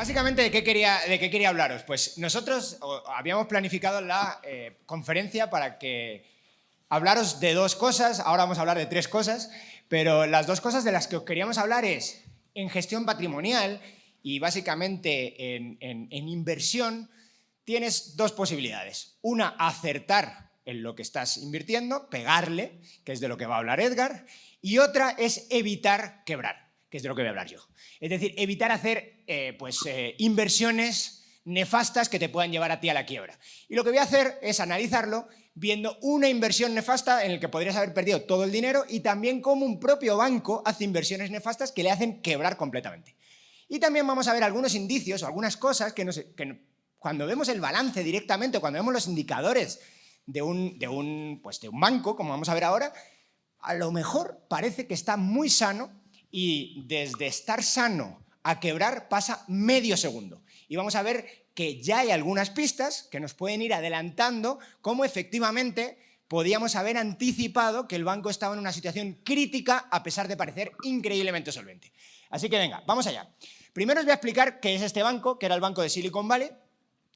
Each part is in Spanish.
Básicamente, ¿de qué quería, de qué quería hablaros? Pues nosotros habíamos planificado la eh, conferencia para que hablaros de dos cosas, ahora vamos a hablar de tres cosas, pero las dos cosas de las que os queríamos hablar es en gestión patrimonial y básicamente en, en inversión, tienes dos posibilidades. Una, acertar en lo que estás invirtiendo, pegarle, que es de lo que va a hablar Edgar, y otra es evitar quebrar que es de lo que voy a hablar yo. Es decir, evitar hacer eh, pues, eh, inversiones nefastas que te puedan llevar a ti a la quiebra. Y lo que voy a hacer es analizarlo viendo una inversión nefasta en la que podrías haber perdido todo el dinero y también cómo un propio banco hace inversiones nefastas que le hacen quebrar completamente. Y también vamos a ver algunos indicios o algunas cosas que, cuando vemos el balance directamente, cuando vemos los indicadores de un, de, un, pues de un banco, como vamos a ver ahora, a lo mejor parece que está muy sano y desde estar sano a quebrar pasa medio segundo. Y vamos a ver que ya hay algunas pistas que nos pueden ir adelantando cómo efectivamente podíamos haber anticipado que el banco estaba en una situación crítica a pesar de parecer increíblemente solvente. Así que venga, vamos allá. Primero os voy a explicar qué es este banco, que era el banco de Silicon Valley,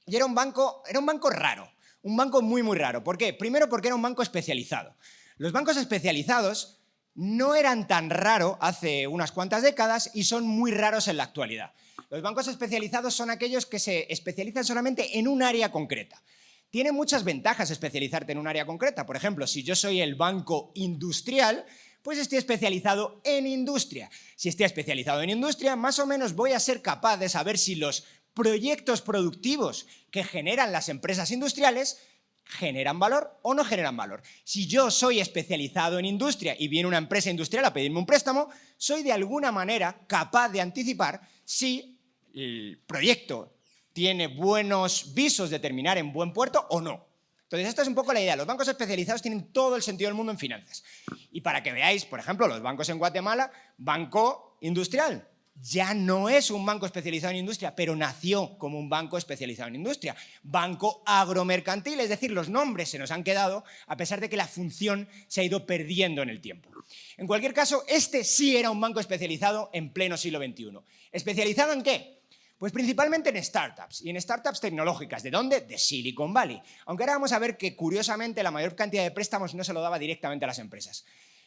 y era un banco, era un banco raro, un banco muy muy raro. ¿Por qué? Primero porque era un banco especializado. Los bancos especializados no eran tan raros hace unas cuantas décadas y son muy raros en la actualidad. Los bancos especializados son aquellos que se especializan solamente en un área concreta. Tiene muchas ventajas especializarte en un área concreta. Por ejemplo, si yo soy el banco industrial, pues estoy especializado en industria. Si estoy especializado en industria, más o menos voy a ser capaz de saber si los proyectos productivos que generan las empresas industriales ¿generan valor o no generan valor? Si yo soy especializado en industria y viene una empresa industrial a pedirme un préstamo, soy de alguna manera capaz de anticipar si el proyecto tiene buenos visos de terminar en buen puerto o no. Entonces, esta es un poco la idea. Los bancos especializados tienen todo el sentido del mundo en finanzas. Y para que veáis, por ejemplo, los bancos en Guatemala, Banco Industrial, ya no es un banco especializado en industria, pero nació como un banco especializado en industria. Banco agromercantil, es decir, los nombres se nos han quedado a pesar de que la función se ha ido perdiendo en el tiempo. En cualquier caso, este sí era un banco especializado en pleno siglo XXI. ¿Especializado en qué? Pues principalmente en startups, y en startups tecnológicas. ¿De dónde? De Silicon Valley. Aunque ahora vamos a ver que, curiosamente, la mayor cantidad de préstamos no se lo daba directamente a las empresas.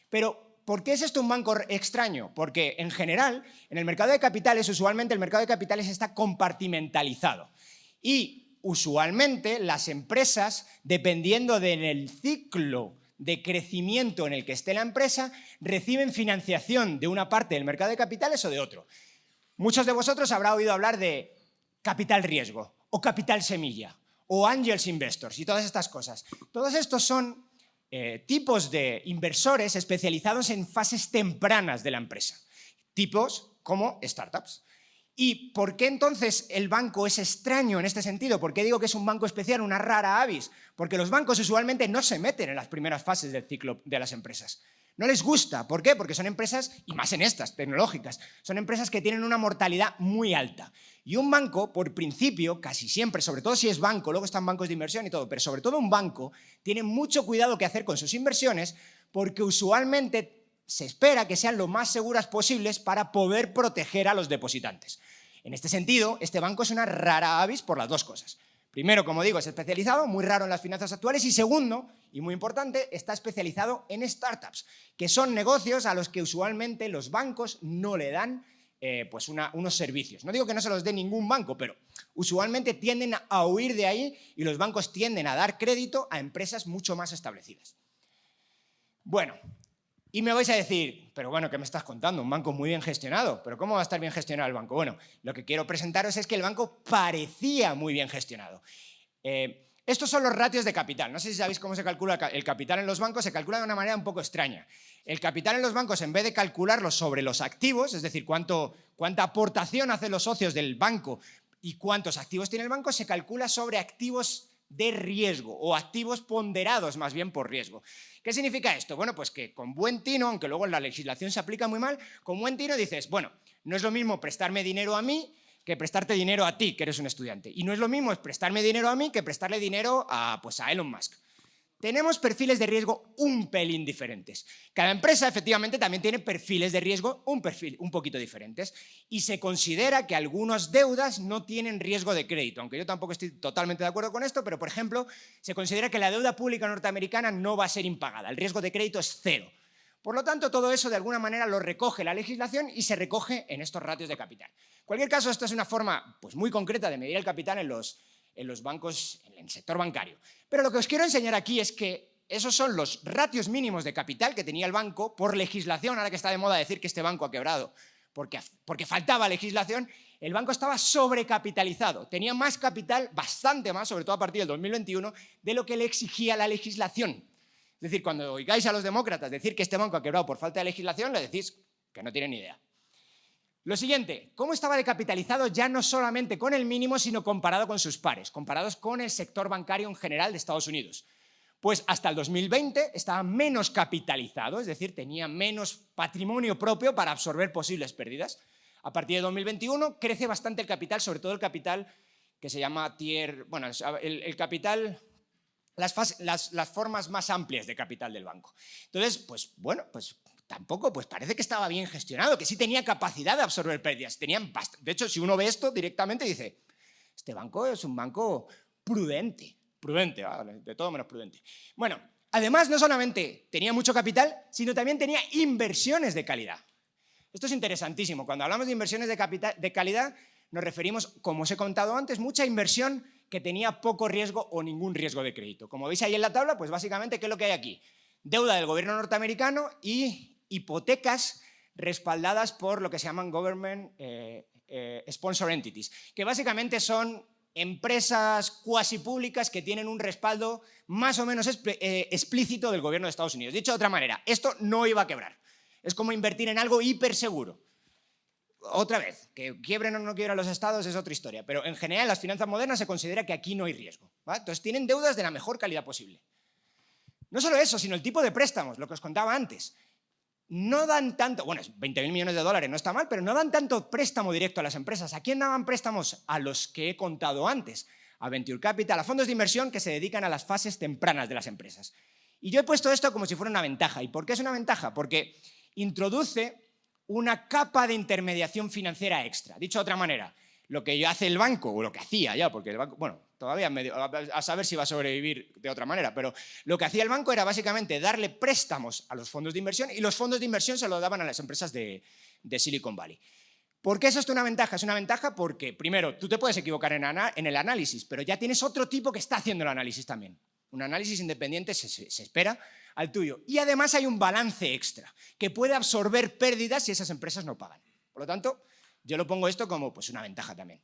Pero ¿Por qué es esto un banco extraño? Porque en general, en el mercado de capitales, usualmente el mercado de capitales está compartimentalizado. Y usualmente las empresas, dependiendo del ciclo de crecimiento en el que esté la empresa, reciben financiación de una parte del mercado de capitales o de otro. Muchos de vosotros habrán oído hablar de capital riesgo o capital semilla o angels investors y todas estas cosas. Todos estos son eh, tipos de inversores especializados en fases tempranas de la empresa, tipos como startups. ¿Y por qué entonces el banco es extraño en este sentido? ¿Por qué digo que es un banco especial, una rara avis? Porque los bancos usualmente no se meten en las primeras fases del ciclo de las empresas. No les gusta. ¿Por qué? Porque son empresas, y más en estas, tecnológicas, son empresas que tienen una mortalidad muy alta. Y un banco, por principio, casi siempre, sobre todo si es banco, luego están bancos de inversión y todo, pero sobre todo un banco, tiene mucho cuidado que hacer con sus inversiones porque usualmente se espera que sean lo más seguras posibles para poder proteger a los depositantes. En este sentido, este banco es una rara avis por las dos cosas. Primero, como digo, es especializado, muy raro en las finanzas actuales, y segundo, y muy importante, está especializado en startups, que son negocios a los que usualmente los bancos no le dan eh, pues unos servicios. No digo que no se los dé ningún banco, pero usualmente tienden a huir de ahí y los bancos tienden a dar crédito a empresas mucho más establecidas. Bueno, y me vais a decir, pero bueno, ¿qué me estás contando? Un banco muy bien gestionado. ¿Pero cómo va a estar bien gestionado el banco? Bueno, lo que quiero presentaros es que el banco parecía muy bien gestionado. Eh, estos son los ratios de capital. No sé si sabéis cómo se calcula el capital en los bancos, se calcula de una manera un poco extraña. El capital en los bancos, en vez de calcularlo sobre los activos, es decir, cuánta aportación hacen los socios del banco y cuántos activos tiene el banco, se calcula sobre activos de riesgo o activos ponderados más bien por riesgo. ¿Qué significa esto? Bueno, pues que con buen tino, aunque luego la legislación se aplica muy mal, con buen tino dices, bueno, no es lo mismo prestarme dinero a mí que prestarte dinero a ti, que eres un estudiante. Y no es lo mismo prestarme dinero a mí que prestarle dinero a, pues, a Elon Musk. tenemos perfiles de riesgo un pelín diferentes. Cada empresa efectivamente también tiene perfiles de riesgo un, perfil, un poquito diferentes y se considera que algunas deudas no tienen riesgo de crédito, aunque yo tampoco estoy totalmente de acuerdo con esto, pero por ejemplo se considera que la deuda pública norteamericana no va a ser impagada, el riesgo de crédito es cero. Por lo tanto, todo eso de alguna manera lo recoge la legislación y se recoge en estos ratios de capital. En cualquier caso, esto es una forma pues, muy concreta de medir el capital en los, en los bancos, en el sector bancario. Pero lo que os quiero enseñar aquí es que esos son los ratios mínimos de capital que tenía el banco por legislación, ahora que está de moda decir que este banco ha quebrado, porque, porque faltaba legislación, el banco estaba sobrecapitalizado, tenía más capital, bastante más, sobre todo a partir del 2021, de lo que le exigía la legislación. Es decir, cuando oigáis a los demócratas decir que este banco ha quebrado por falta de legislación, le decís que no tienen ni idea. Lo siguiente, ¿cómo estaba decapitalizado ya no solamente con el mínimo, sino comparado con sus pares, comparados con el sector bancario en general de Estados Unidos? Pues hasta el 2020 estaba menos capitalizado, es decir, tenía menos patrimonio propio para absorber posibles pérdidas. A partir de 2021 crece bastante el capital, sobre todo el capital que se llama tier, bueno, el capital las, formas más amplias de capital del banco. Entonces, pues bueno, pues tampoco, pues parece que estaba bien gestionado, que sí tenía capacidad de absorber pérdidas. Tenían de hecho, si uno ve esto directamente dice, este banco es un banco prudente, prudente, de todo menos prudente. Bueno, además no solamente tenía mucho capital, sino también tenía inversiones de calidad. Esto es interesantísimo. Cuando hablamos de inversiones de, capital, de calidad, nos referimos, como os he contado antes, mucha inversión que tenía poco riesgo o ningún riesgo de crédito. Como veis ahí en la tabla, pues básicamente, ¿qué es lo que hay aquí? Deuda del gobierno norteamericano y hipotecas respaldadas por lo que se llaman Government eh, eh, Sponsor Entities, que básicamente son empresas cuasi públicas que tienen un respaldo más o menos eh, explícito del gobierno de Estados Unidos. Dicho de otra manera, esto no iba a quebrar. Es como invertir en algo hiperseguro otra vez, que quiebren o no quiebren los estados es otra historia, pero en general en las finanzas modernas se considera que aquí no hay riesgo. Entonces tienen deudas de la mejor calidad posible. No solo eso, sino el tipo de préstamos, lo que os contaba antes. No dan tanto, bueno, 20.000 millones de dólares no está mal, pero no dan tanto préstamo directo a las empresas. ¿A quién daban préstamos? A los que he contado antes, a Venture Capital, a fondos de inversión que se dedican a las fases tempranas de las empresas. Y yo he puesto esto como si fuera una ventaja. ¿Y por qué es una ventaja? Porque introduce una capa de intermediación financiera extra. Dicho de otra manera, lo que hace el banco, o lo que hacía ya, porque el banco, bueno, todavía medio, a saber si va a sobrevivir de otra manera, pero lo que hacía el banco era básicamente darle préstamos a los fondos de inversión y los fondos de inversión se lo daban a las empresas de, Silicon Valley. ¿Por qué eso es una ventaja? Es una ventaja porque, primero, tú te puedes equivocar en el análisis, pero ya tienes otro tipo que está haciendo el análisis también. Un análisis independiente se, espera al tuyo. Y además hay un balance extra, que puede absorber pérdidas si esas empresas no pagan. Por lo tanto, yo lo pongo esto como pues, una ventaja también.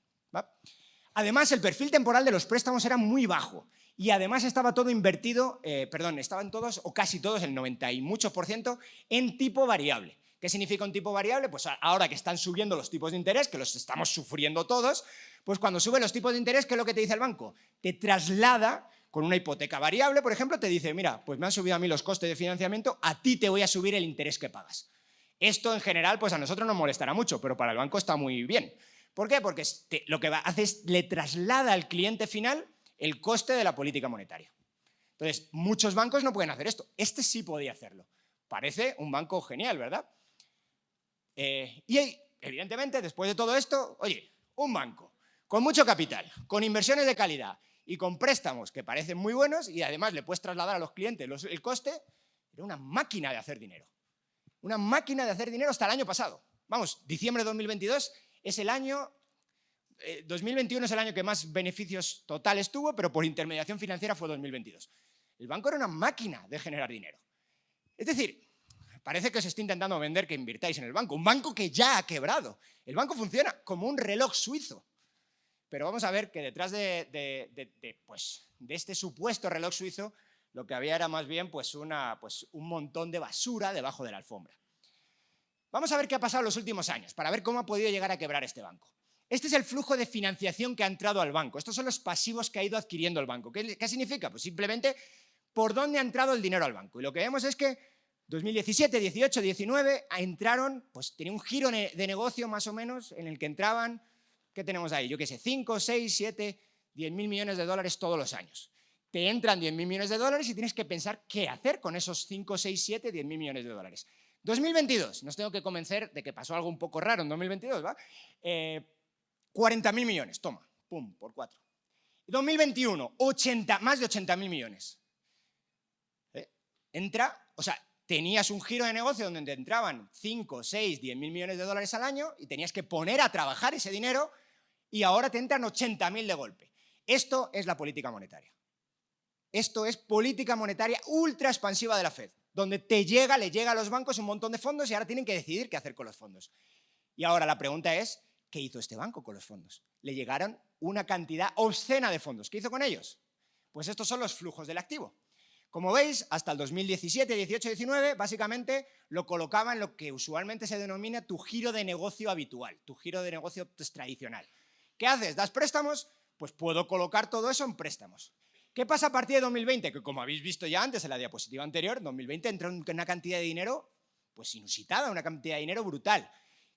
Además, el perfil temporal de los préstamos era muy bajo y además estaba todo invertido, eh, perdón, estaban todos o casi todos, el 90 y muchos por ciento, en tipo variable. ¿Qué significa un tipo variable? Pues ahora que están subiendo los tipos de interés, que los estamos sufriendo todos, pues cuando suben los tipos de interés, ¿qué es lo que te dice el banco? Te traslada con una hipoteca variable, por ejemplo, te dice, mira, pues me han subido a mí los costes de financiamiento, a ti te voy a subir el interés que pagas. Esto en general, pues a nosotros nos molestará mucho, pero para el banco está muy bien. ¿Por qué? Porque lo que hace es le traslada al cliente final el coste de la política monetaria. Entonces, muchos bancos no pueden hacer esto. Este sí podía hacerlo. Parece un banco genial, ¿verdad? Eh, y evidentemente, después de todo esto, oye, un banco con mucho capital, con inversiones de calidad y con préstamos que parecen muy buenos y además le puedes trasladar a los clientes el coste, era una máquina de hacer dinero. Una máquina de hacer dinero hasta el año pasado. Vamos, diciembre de 2022 es el año... 2021 eh, es el año que más beneficios totales tuvo, pero por intermediación financiera fue 2022. El banco era una máquina de generar dinero. Es decir, parece que os está intentando vender que invirtáis en el banco. Un banco que ya ha quebrado. El banco funciona como un reloj suizo. Pero vamos a ver que detrás de, pues, de este supuesto reloj suizo lo que había era más bien pues pues un montón de basura debajo de la alfombra. Vamos a ver qué ha pasado en los últimos años, para ver cómo ha podido llegar a quebrar este banco. Este es el flujo de financiación que ha entrado al banco. Estos son los pasivos que ha ido adquiriendo el banco. ¿Qué, qué significa? Pues simplemente por dónde ha entrado el dinero al banco. Y lo que vemos es que 2017, 18, 19 entraron, pues tenía un giro de negocio más o menos en el que entraban ¿Qué tenemos ahí? Yo qué sé, 5, 6, 7, 10 mil millones de dólares todos los años. te entran 10.000 millones de dólares y tienes que pensar qué hacer con esos 5, 6, 7, 10.000 millones de dólares. 2022, nos tengo que convencer de que pasó algo un poco raro en 2022, ¿va? 40.000 eh, millones, toma, pum, por cuatro. 2021, 80, más de 80.000 millones. ¿Eh? Entra, o sea, tenías un giro de negocio donde te entraban 5, 6, 10.000 millones de dólares al año y tenías que poner a trabajar ese dinero y ahora te entran 80.000 de golpe. Esto es la política monetaria. Esto es política monetaria ultra expansiva de la Fed, donde te llega, le llega a los bancos un montón de fondos y ahora tienen que decidir qué hacer con los fondos. Y ahora la pregunta es, ¿qué hizo este banco con los fondos? Le llegaron una cantidad obscena de fondos. ¿Qué hizo con ellos? Pues estos son los flujos del activo. Como veis, hasta el 2017, 18, 19, básicamente lo colocaba en lo que usualmente se denomina tu giro de negocio habitual, tu giro de negocio tradicional. ¿Qué haces? ¿Das préstamos? Pues puedo colocar todo eso en préstamos. ¿Qué pasa a partir de 2020? Que como habéis visto ya antes en la diapositiva anterior, 2020 entra una cantidad de dinero pues inusitada, una cantidad de dinero brutal.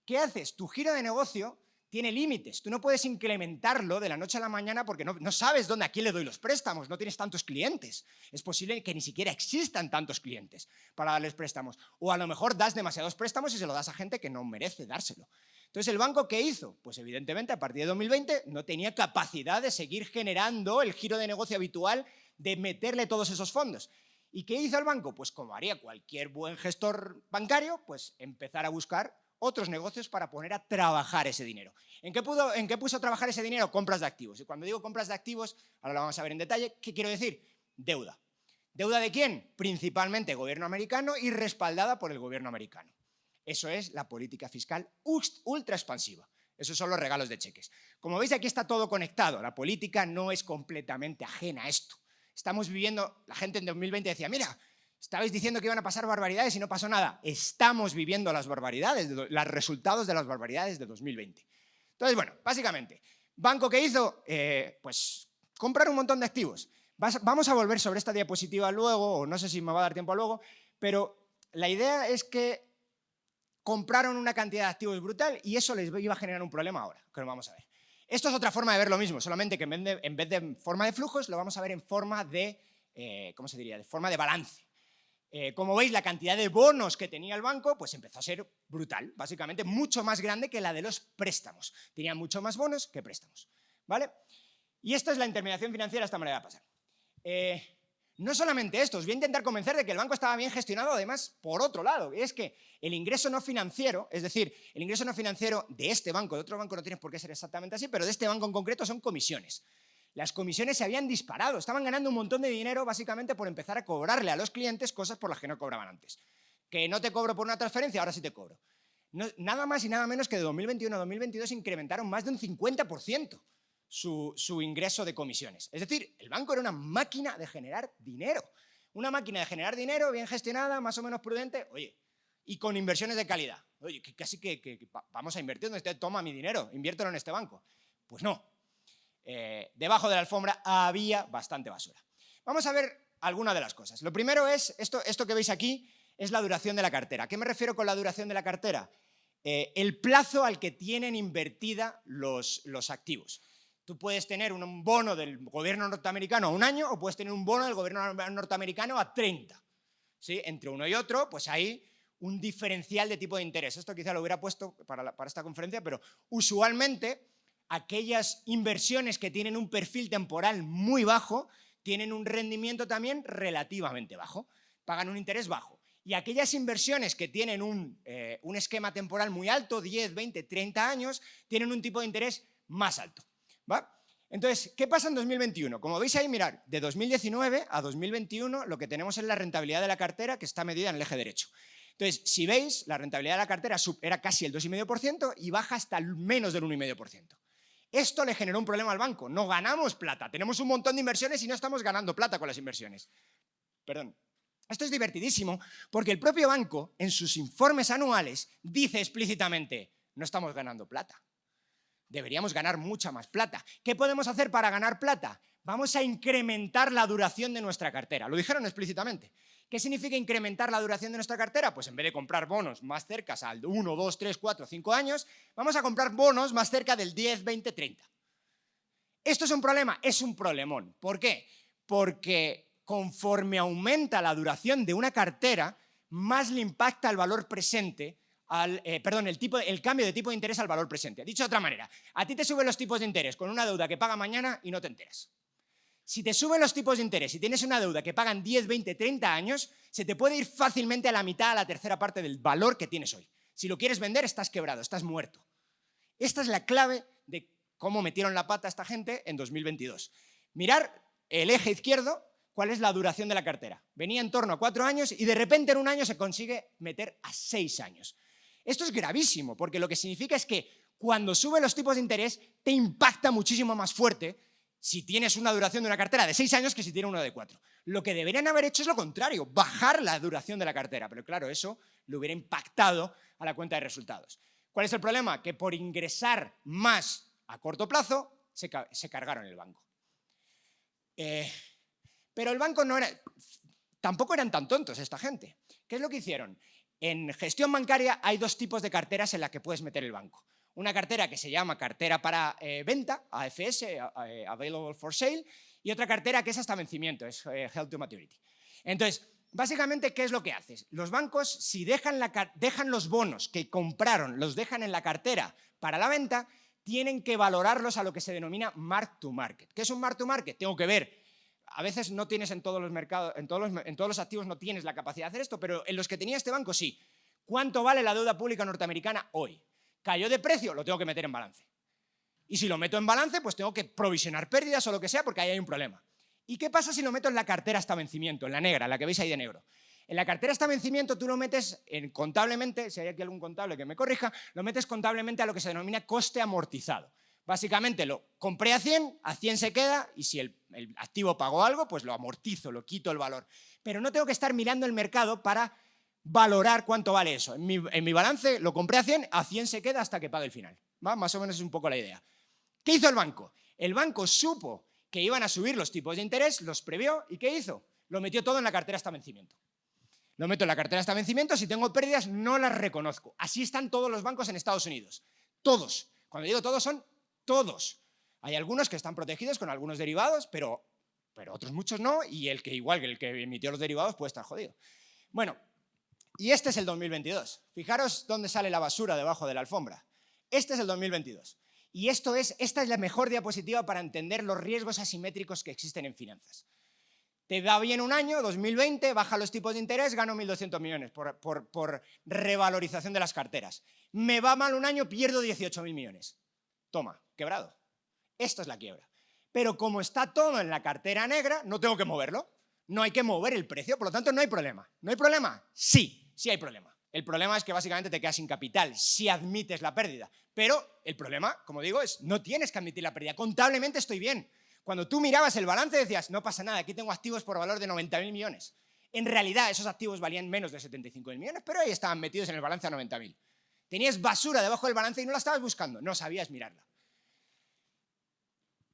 ¿Qué haces? Tu giro de negocio tiene límites. Tú no puedes incrementarlo de la noche a la mañana porque no, sabes dónde a quién le doy los préstamos, no tienes tantos clientes. Es posible que ni siquiera existan tantos clientes para darles préstamos. O a lo mejor das demasiados préstamos y se lo das a gente que no merece dárselo. Entonces, ¿el banco qué hizo? Pues evidentemente a partir de 2020 no tenía capacidad de seguir generando el giro de negocio habitual de meterle todos esos fondos. ¿Y qué hizo el banco? Pues como haría cualquier buen gestor bancario, pues empezar a buscar otros negocios para poner a trabajar ese dinero. ¿En qué, pudo, ¿En qué puso a trabajar ese dinero? Compras de activos. Y cuando digo compras de activos, ahora lo vamos a ver en detalle, ¿qué quiero decir? Deuda. ¿Deuda de quién? Principalmente gobierno americano y respaldada por el gobierno americano. Eso es la política fiscal ultra expansiva. Esos son los regalos de cheques. Como veis, aquí está todo conectado. La política no es completamente ajena a esto. Estamos viviendo, la gente en 2020 decía, mira, Estabais diciendo que iban a pasar barbaridades y no pasó nada. Estamos viviendo las barbaridades, los resultados de las barbaridades de 2020. Entonces, bueno, básicamente, ¿banco que hizo? Eh, pues comprar un montón de activos. vamos a volver sobre esta diapositiva luego, o no sé si me va a dar tiempo luego, pero la idea es que compraron una cantidad de activos brutal y eso les iba a generar un problema ahora, que lo vamos a ver. Esto es otra forma de ver lo mismo, solamente que en vez de, forma de flujos, lo vamos a ver en forma de, eh, ¿cómo se diría?, de forma de balance. Eh, como veis, la cantidad de bonos que tenía el banco pues empezó a ser brutal, básicamente mucho más grande que la de los préstamos. Tenía mucho más bonos que préstamos. ¿vale? Y esto es la intermediación financiera, esta manera de pasar. Eh, no solamente esto, os voy a intentar convencer de que el banco estaba bien gestionado, además, por otro lado, es que el ingreso no financiero, es decir, el ingreso no financiero de este banco, de otro banco no tiene por qué ser exactamente así, pero de este banco en concreto son comisiones las comisiones se habían disparado, estaban ganando un montón de dinero básicamente por empezar a cobrarle a los clientes cosas por las que no cobraban antes. Que no te cobro por una transferencia, ahora sí te cobro. nada más y nada menos que de 2021 a 2022 incrementaron más de un 50% su, ingreso de comisiones. Es decir, el banco era una máquina de generar dinero. Una máquina de generar dinero bien gestionada, más o menos prudente, oye, y con inversiones de calidad. Oye, que casi que, vamos a invertir donde esté, toma mi dinero, inviértelo en este banco. Pues no, eh, debajo de la alfombra había bastante basura. Vamos a ver algunas de las cosas. Lo primero es, esto, esto que veis aquí, es la duración de la cartera. ¿A qué me refiero con la duración de la cartera? Eh, el plazo al que tienen invertida los, los activos. Tú puedes tener un bono del gobierno norteamericano a un año o puedes tener un bono del gobierno norteamericano a 30. ¿Sí? Entre uno y otro, pues hay un diferencial de tipo de interés. Esto quizá lo hubiera puesto para, para esta conferencia, pero usualmente aquellas inversiones que tienen un perfil temporal muy bajo tienen un rendimiento también relativamente bajo, pagan un interés bajo. Y aquellas inversiones que tienen un, eh, esquema temporal muy alto, 10, 20, 30 años, tienen un tipo de interés más alto. ¿va? Entonces, ¿qué pasa en 2021? Como veis ahí, mirar, de 2019 a 2021 lo que tenemos es la rentabilidad de la cartera que está medida en el eje derecho. Entonces, si veis, la rentabilidad de la cartera era casi el 2,5% y baja hasta menos del 1,5%. Esto le generó un problema al banco. No ganamos plata. Tenemos un montón de inversiones y no estamos ganando plata con las inversiones. Perdón. Esto es divertidísimo porque el propio banco, en sus informes anuales, dice explícitamente, no estamos ganando plata. Deberíamos ganar mucha más plata. ¿Qué podemos hacer para ganar plata? Vamos a incrementar la duración de nuestra cartera. Lo dijeron explícitamente. ¿Qué significa incrementar la duración de nuestra cartera? Pues en vez de comprar bonos más cerca al 1, 2, 3, 4, 5 años, vamos a comprar bonos más cerca del 10, 20, 30. ¿Esto es un problema? Es un problemón. ¿Por qué? porque conforme aumenta la duración de una cartera, más le impacta el valor presente, al, eh, perdón, el, tipo, el cambio de tipo de interés al valor presente. Dicho de otra manera, a ti te suben los tipos de interés con una deuda que paga mañana y no te enteras. Si te suben los tipos de interés y tienes una deuda que pagan 10, 20, 30 años, se te puede ir fácilmente a la mitad, a la tercera parte del valor que tienes hoy. Si lo quieres vender, estás quebrado, estás muerto. Esta es la clave de cómo metieron la pata esta gente en 2022. Mirar el eje izquierdo, cuál es la duración de la cartera. Venía en torno a cuatro años y de repente en un año se consigue meter a seis años. Esto es gravísimo, porque lo que significa es que cuando suben los tipos de interés te impacta muchísimo más fuerte si tienes una duración de una cartera de seis años que si tienes uno de cuatro. Lo que deberían haber hecho es lo contrario, bajar la duración de la cartera, pero claro, eso le hubiera impactado a la cuenta de resultados. ¿Cuál es el problema? Que por ingresar más a corto plazo, se, cargaron el banco. Eh, pero el banco no era... Tampoco eran tan tontos esta gente. ¿Qué es lo que hicieron? En gestión bancaria hay dos tipos de carteras en las que puedes meter el banco. Una cartera que se llama cartera para eh, venta, AFS, eh, Available for Sale, y otra cartera que es hasta vencimiento, es Held to Maturity. Entonces, básicamente, ¿qué es lo que haces? Los bancos, si dejan, los bonos que compraron, los dejan en la cartera para la venta, tienen que valorarlos a lo que se denomina mark to market. ¿Qué es un mark to market? Tengo que ver a veces no tienes en todos los mercados, en en todos los activos no tienes la capacidad de hacer esto, pero en los que tenía este banco sí. ¿Cuánto vale la deuda pública norteamericana hoy? ¿Cayó de precio? Lo tengo que meter en balance. Y si lo meto en balance, pues tengo que provisionar pérdidas o lo que sea porque ahí hay un problema. ¿Y qué pasa si lo meto en la cartera hasta vencimiento, en la negra, la que veis ahí de negro? En la cartera hasta vencimiento tú lo metes en, contablemente, si hay aquí algún contable que me corrija, lo metes contablemente a lo que se denomina coste amortizado. Básicamente lo compré a 100, a 100 se queda y si el, activo pagó algo, pues lo amortizo, lo quito el valor. Pero no tengo que estar mirando el mercado para valorar cuánto vale eso. En mi, balance lo compré a 100, a 100 se queda hasta que pague el final. Más o menos es un poco la idea. ¿Qué hizo el banco? El banco supo que iban a subir los tipos de interés, los previó y ¿qué hizo? Lo metió todo en la cartera hasta vencimiento. Lo meto en la cartera hasta vencimiento, si tengo pérdidas no las reconozco. Así están todos los bancos en Estados Unidos. Todos. Cuando digo todos son todos. Hay algunos que están protegidos con algunos derivados, pero, pero otros muchos no, y el que igual que el que emitió los derivados puede estar jodido. Bueno, y este es el 2022. Fijaros dónde sale la basura debajo de la alfombra. Este es el 2022. Y esto es, esta es la mejor diapositiva para entender los riesgos asimétricos que existen en finanzas. Te da bien un año, 2020, baja los tipos de interés, gano 1.200 millones por, por, revalorización de las carteras. Me va mal un año, pierdo 18.000 millones. Toma, quebrado. Esto es la quiebra. Pero como está todo en la cartera negra, no tengo que moverlo. No hay que mover el precio, por lo tanto no hay problema. ¿No hay problema? Sí, sí hay problema. El problema es que básicamente te quedas sin capital si admites la pérdida. Pero el problema, como digo, es no tienes que admitir la pérdida. Contablemente estoy bien. Cuando tú mirabas el balance decías, no pasa nada, aquí tengo activos por valor de 90.000 millones. En realidad esos activos valían menos de 75.000 millones, pero ahí estaban metidos en el balance a 90.000. Tenías basura debajo del balance y no la estabas buscando, no sabías mirarla.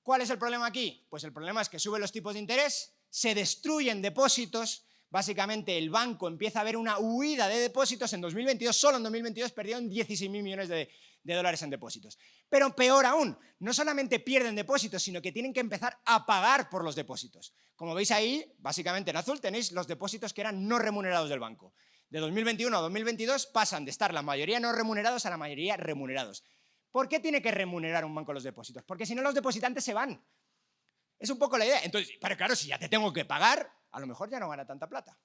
¿Cuál es el problema aquí? Pues el problema es que suben los tipos de interés, se destruyen depósitos básicamente el banco empieza a ver una huida de depósitos. En 2022, solo en 2022, perdieron 16.000 millones de, dólares en depósitos. Pero peor aún, no solamente pierden depósitos, sino que tienen que empezar a pagar por los depósitos. Como veis ahí, básicamente en azul tenéis los depósitos que eran no remunerados del banco. De 2021 a 2022 pasan de estar la mayoría no remunerados a la mayoría remunerados. ¿Por qué tiene que remunerar un banco los depósitos? Porque si no los depositantes se van. Es un poco la idea. Entonces, pero claro, si ya te tengo que pagar, a lo mejor ya no gana tanta plata.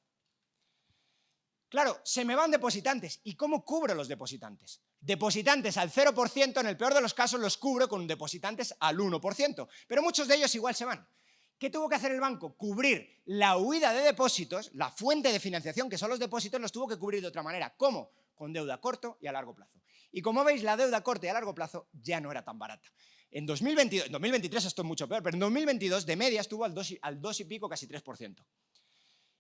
Claro, se me van depositantes. ¿Y cómo cubro los depositantes? Depositantes al 0%, en el peor de los casos los cubro con depositantes al 1%, pero muchos de ellos igual se van. ¿Qué tuvo que hacer el banco? Cubrir la huida de depósitos, la fuente de financiación que son los depósitos, los tuvo que cubrir de otra manera. ¿Cómo? Con deuda corto y a largo plazo. Y como veis, la deuda a corto y a largo plazo ya no era tan barata. En 2022, en 2023 esto es mucho peor, pero en 2022 de media estuvo al 2, al 2 y pico, casi 3%.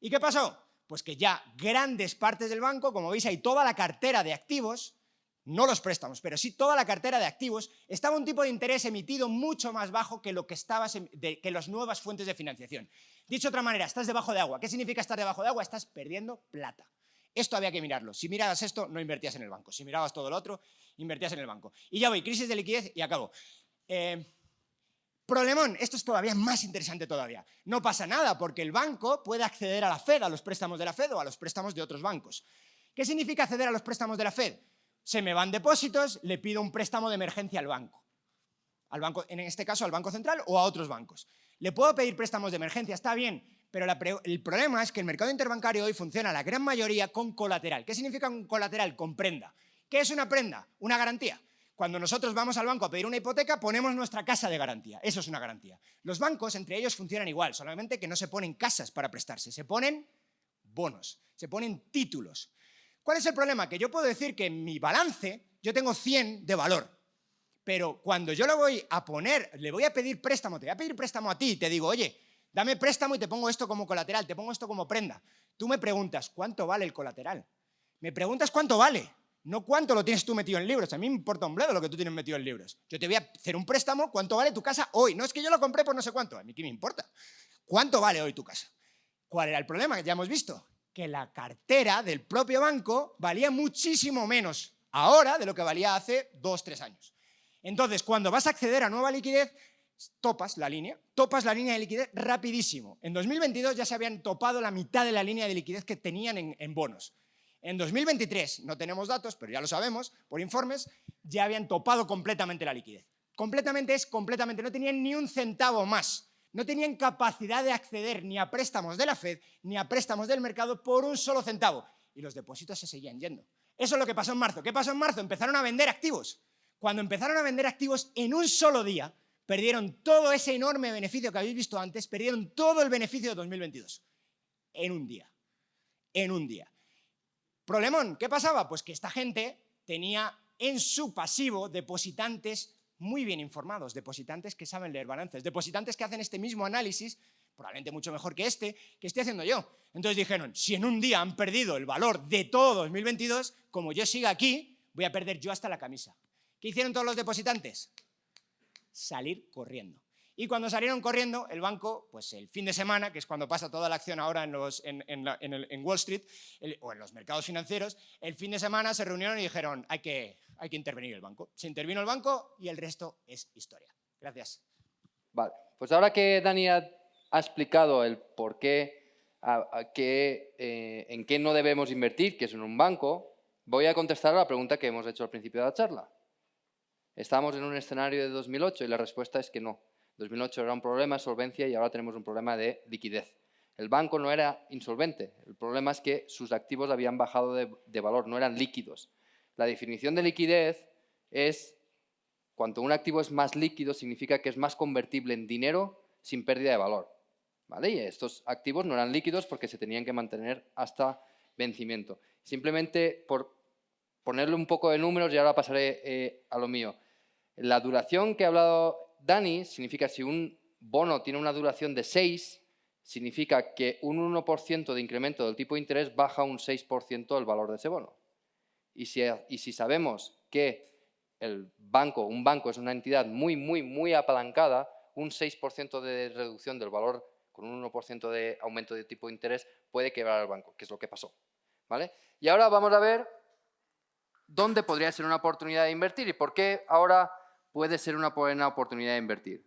¿Y qué pasó? Pues que ya grandes partes del banco, como veis hay toda la cartera de activos, no los préstamos, pero sí toda la cartera de activos, estaba un tipo de interés emitido mucho más bajo que lo que estaba que las nuevas fuentes de financiación. Dicho de otra manera, estás debajo de agua. ¿Qué significa estar debajo de agua? Estás perdiendo plata. Esto había que mirarlo. Si mirabas esto, no invertías en el banco. Si mirabas todo lo otro, invertías en el banco. Y ya voy, crisis de liquidez y acabo. Eh, Problemón, esto es todavía más interesante todavía. No pasa nada porque el banco puede acceder a la Fed, a los préstamos de la Fed o a los préstamos de otros bancos. ¿Qué significa acceder a los préstamos de la Fed? Se me van depósitos, le pido un préstamo de emergencia al banco. Al banco en este caso al Banco Central o a otros bancos. Le puedo pedir préstamos de emergencia, está bien, pero el problema es que el mercado interbancario hoy funciona la gran mayoría con colateral. ¿Qué significa un colateral? Con prenda. ¿Qué es una prenda? Una garantía. Cuando nosotros vamos al banco a pedir una hipoteca, ponemos nuestra casa de garantía. Eso es una garantía. Los bancos, entre ellos, funcionan igual, solamente que no se ponen casas para prestarse, se ponen bonos, se ponen títulos. ¿Cuál es el problema? Que yo puedo decir que en mi balance yo tengo 100 de valor, pero cuando yo lo voy a poner, le voy a pedir préstamo, te voy a pedir préstamo a ti, te digo, oye, dame préstamo y te pongo esto como colateral, te pongo esto como prenda. Tú me preguntas, ¿cuánto vale el colateral? Me preguntas cuánto vale. No cuánto lo tienes tú metido en libros, a mí me importa un bledo lo que tú tienes metido en libros. Yo te voy a hacer un préstamo, ¿cuánto vale tu casa hoy? No es que yo lo compré por no sé cuánto, a mí qué me importa. ¿Cuánto vale hoy tu casa? ¿Cuál era el problema? Ya hemos visto que la cartera del propio banco valía muchísimo menos ahora de lo que valía hace dos, tres años. Entonces, cuando vas a acceder a nueva liquidez, topas la línea, topas la línea de liquidez rapidísimo. En 2022 ya se habían topado la mitad de la línea de liquidez que tenían en, en bonos. En 2023, no tenemos datos, pero ya lo sabemos, por informes, ya habían topado completamente la liquidez. Completamente es completamente, no tenían ni un centavo más. No tenían capacidad de acceder ni a préstamos de la Fed ni a préstamos del mercado por un solo centavo. Y los depósitos se seguían yendo. Eso es lo que pasó en marzo. ¿Qué pasó en marzo? Empezaron a vender activos. Cuando empezaron a vender activos en un solo día, perdieron todo ese enorme beneficio que habéis visto antes, perdieron todo el beneficio de 2022. En un día. En un día. Problemón, ¿qué pasaba? Pues que esta gente tenía en su pasivo depositantes muy bien informados, depositantes que saben leer balances, depositantes que hacen este mismo análisis, probablemente mucho mejor que este, que estoy haciendo yo. Entonces dijeron, si en un día han perdido el valor de todo 2022, como yo siga aquí, voy a perder yo hasta la camisa. ¿Qué hicieron todos los depositantes? Salir corriendo. Y cuando salieron corriendo, el banco, pues el fin de semana, que es cuando pasa toda la acción ahora en, los, en, Wall Street o en los mercados financieros, el fin de semana se reunieron y dijeron, hay que, hay que intervenir el banco. Se intervino el banco y el resto es historia. Gracias. Vale, pues ahora que Dani ha, explicado el por qué, eh, en qué no debemos invertir, que es en un banco, voy a contestar a la pregunta que hemos hecho al principio de la charla. ¿Estamos en un escenario de 2008? Y la respuesta es que no. 2008 era un problema de solvencia y ahora tenemos un problema de liquidez. El banco no era insolvente, el problema es que sus activos habían bajado de, valor, no eran líquidos. La definición de liquidez es, cuanto un activo es más líquido, significa que es más convertible en dinero sin pérdida de valor. ¿Vale? Y estos activos no eran líquidos porque se tenían que mantener hasta vencimiento. Simplemente por ponerle un poco de números y ahora pasaré eh, a lo mío. La duración que he hablado Dani significa si un bono tiene una duración de 6, significa que un 1% de incremento del tipo de interés baja un 6% el valor de ese bono. Y si, y si sabemos que el banco, un banco es una entidad muy, muy, muy apalancada, un 6% de reducción del valor con un 1% de aumento de tipo de interés puede quebrar al banco, que es lo que pasó. ¿vale? Y ahora vamos a ver dónde podría ser una oportunidad de invertir y por qué ahora puede ser una buena oportunidad de invertir.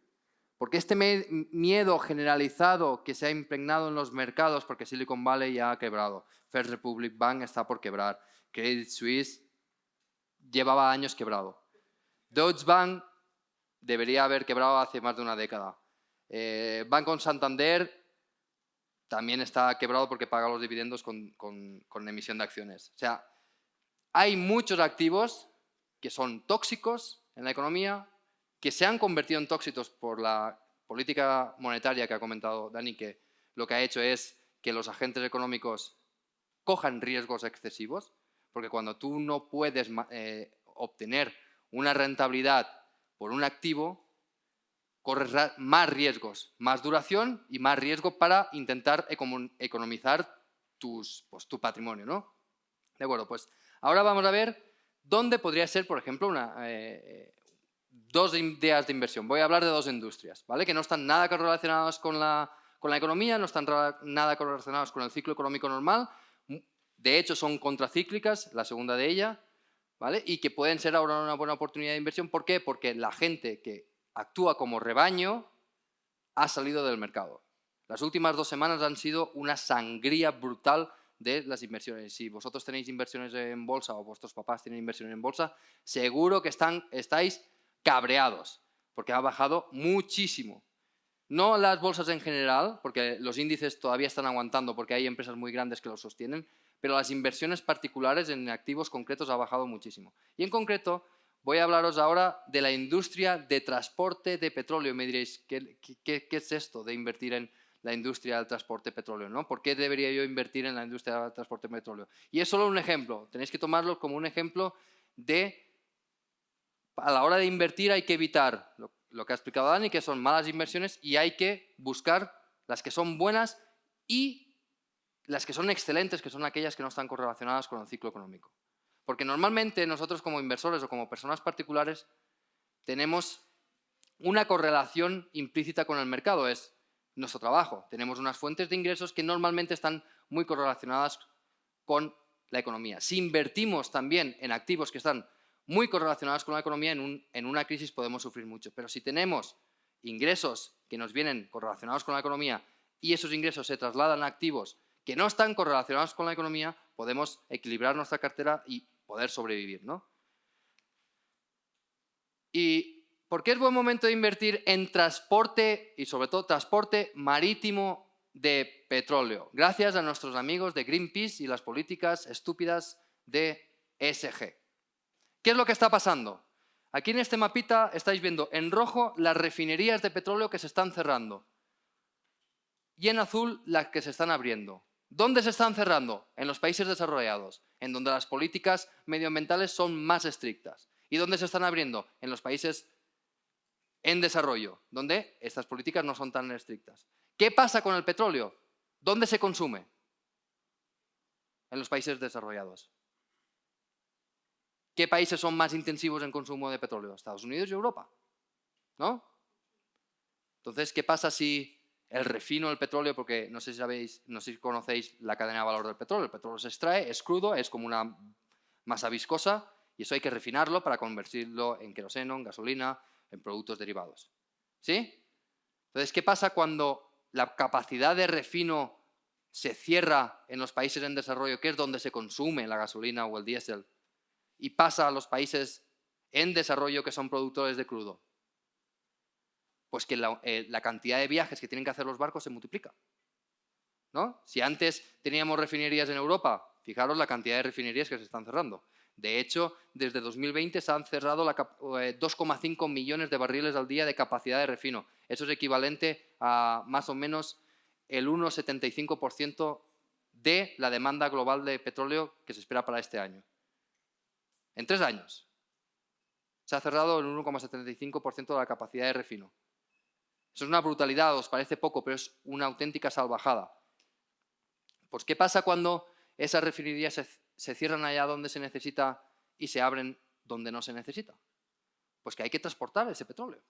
Porque este miedo generalizado que se ha impregnado en los mercados, porque Silicon Valley ya ha quebrado, First Republic Bank está por quebrar, Credit Suisse llevaba años quebrado, Deutsche Bank debería haber quebrado hace más de una década, eh, Banco Santander también está quebrado porque paga los dividendos con, con emisión de acciones. O sea, hay muchos activos que son tóxicos en la economía que se han convertido en tóxicos por la política monetaria que ha comentado Dani, que lo que ha hecho es que los agentes económicos cojan riesgos excesivos, porque cuando tú no puedes eh, obtener una rentabilidad por un activo, corres más riesgos, más duración y más riesgo para intentar economizar tus, pues, tu patrimonio. ¿no? De acuerdo, pues ahora vamos a ver ¿Dónde podría ser, por ejemplo, una, eh, dos ideas de inversión. Voy a hablar de dos industrias, ¿vale? que no están nada relacionadas con la, con la economía, no están nada relacionadas con el ciclo económico normal, de hecho son contracíclicas, la segunda de ellas, ¿vale? y que pueden ser ahora una buena oportunidad de inversión. ¿Por qué? Porque la gente que actúa como rebaño ha salido del mercado. Las últimas dos semanas han sido una sangría brutal de las inversiones. Si vosotros tenéis inversiones en bolsa o vuestros papás tienen inversiones en bolsa, seguro que están, estáis cabreados, porque ha bajado muchísimo. No las bolsas en general, porque los índices todavía están aguantando porque hay empresas muy grandes que los sostienen, pero las inversiones particulares en activos concretos ha bajado muchísimo. Y en concreto, voy a hablaros ahora de la industria de transporte de petróleo. Me diréis, ¿qué, es esto de invertir en la industria del transporte petróleo? ¿no? ¿Por qué debería yo invertir en la industria del transporte petróleo? Y es solo un ejemplo. Tenéis que tomarlo como un ejemplo de, a la hora de invertir hay que evitar lo, lo que ha explicado Dani, que son malas inversiones y hay que buscar las que son buenas y las que son excelentes, que son aquellas que no están correlacionadas con el ciclo económico. Porque normalmente nosotros como inversores o como personas particulares tenemos una correlación implícita con el mercado, es nuestro trabajo. Tenemos unas fuentes de ingresos que normalmente están muy correlacionadas con la economía. Si invertimos también en activos que están muy correlacionados con la economía, en, en una crisis podemos sufrir mucho. Pero si tenemos ingresos que nos vienen correlacionados con la economía y esos ingresos se trasladan a activos que no están correlacionados con la economía, podemos equilibrar nuestra cartera y poder sobrevivir. ¿no? ¿Y por qué es buen momento de invertir en transporte y sobre todo transporte marítimo de petróleo? Gracias a nuestros amigos de Greenpeace y las políticas estúpidas de ESG. ¿Qué es lo que está pasando? Aquí en este mapita estáis viendo en rojo las refinerías de petróleo que se están cerrando y en azul las que se están abriendo. ¿Dónde se están cerrando? En los países desarrollados, en donde las políticas medioambientales son más estrictas. ¿Y dónde se están abriendo? En los países en desarrollo, donde estas políticas no son tan estrictas. ¿Qué pasa con el petróleo? ¿Dónde se consume? En los países desarrollados. ¿Qué países son más intensivos en consumo de petróleo? Estados Unidos y Europa. ¿No? Entonces, ¿qué pasa si el refino del petróleo, porque no sé si sabéis, no sé si conocéis la cadena de valor del petróleo. El petróleo se extrae, es crudo, es como una masa viscosa y eso hay que refinarlo para convertirlo en queroseno, en gasolina, en productos derivados. ¿Sí? Entonces, ¿qué pasa cuando la capacidad de refino se cierra en los países en desarrollo, que es donde se consume la gasolina o el diésel, y pasa a los países en desarrollo que son productores de crudo? pues que eh, la, cantidad de viajes que tienen que hacer los barcos se multiplica. ¿no? Si antes teníamos refinerías en Europa, fijaros la cantidad de refinerías que se están cerrando. De hecho, desde 2020 se han cerrado 2,5 eh, millones de barriles al día de capacidad de refino. Eso es equivalente a más o menos el 1,75% de la demanda global de petróleo que se espera para este año. En tres años. Se ha cerrado el 1,75% de la capacidad de refino. Eso es una brutalidad, os parece poco, pero es una auténtica salvajada. Pues ¿qué pasa cuando esas refinerías se, cierran allá donde se necesita y se abren donde no se necesita? Pues que hay que transportar ese petróleo.